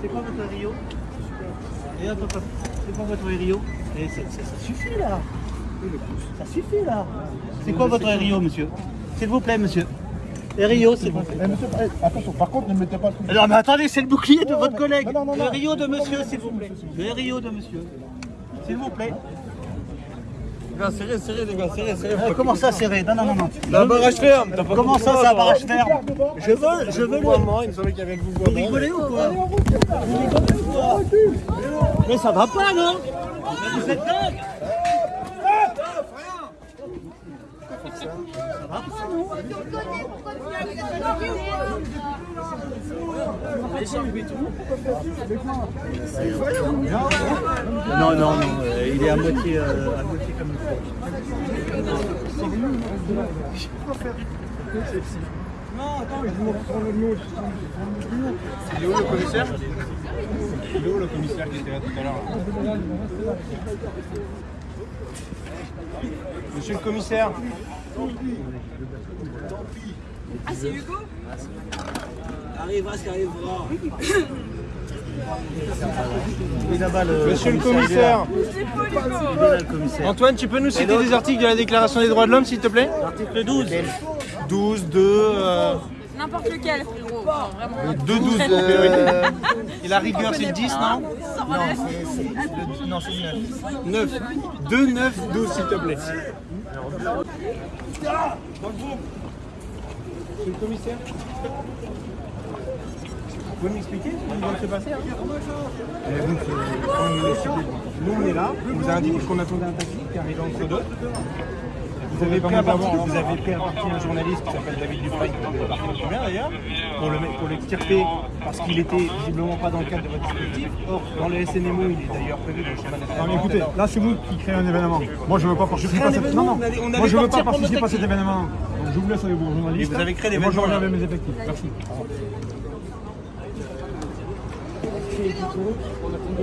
C'est quoi votre Rio Et hop, hop, hop. C'est quoi votre Rio Et c'est- c'est- ça suffit là. Ça suffit là. C'est quoi votre Rio, monsieur S'il vous plaît, monsieur. Et Rio. Eh, monsieur, eh, attention, par contre, ne mettez pas le truc. Non mais attendez, c'est le bouclier de votre collègue. Le. Rio de monsieur, s'il vous plaît. Le Rio de monsieur. S'il vous plaît. Serré, serré, les gars, serré, serré. Euh, comment ça serré Non, non, non, non. La barrage ferme. Comment ça, barrage ferme Je veux, je veux le... Il me semblait qu'il y avait le Vous rigolez ou quoi Vous rigolez ou quoi Mais ça va pas, non Mais vous êtes dingue Ça va pas, non Non, non, non, euh, il est à moitié, euh, à moitié comme il faut. Il est où le commissaire? Il est où le commissaire qui était là tout à l'heure Monsieur le commissaire? Ah, c'est Hugo Arrivera ce qui arrivera. Le Monsieur le commissaire. le. Antoine, tu peux nous citer des articles de la Déclaration des droits de l'homme, s'il te plaît Article 12. 12, 2, euh, N'importe lequel, frérot. Enfin, vraiment. 2, 12. euh, et la rigueur, c'est le 10, non relève. Non, c'est 9. 9. 2, 9, 12, s'il te plaît. Monsieur le commissaire Vous pouvez m'expliquer ce qui vient de se passer donc, euh, Nous, on est là, on vous a indiqué qu'on attendait un taxi qui arrive entre deux. Vous avez pris à partie, vous avez pris à partie un journaliste qui s'appelle David Dufresne, qui d'ailleurs, pour le l'extirper parce qu'il était visiblement pas dans le cadre de votre dispositif. Or, dans le SNMO, il est d'ailleurs prévu dans le Non mais écoutez, là c'est vous qui créez un événement. Moi je veux pas participer à cet événement, Moi je veux pas participer à cet événement. Je vous laisse avec vos journalistes. Et vous avez créé Et Moi je l'événement, reviens là. avec mes effectifs. Merci.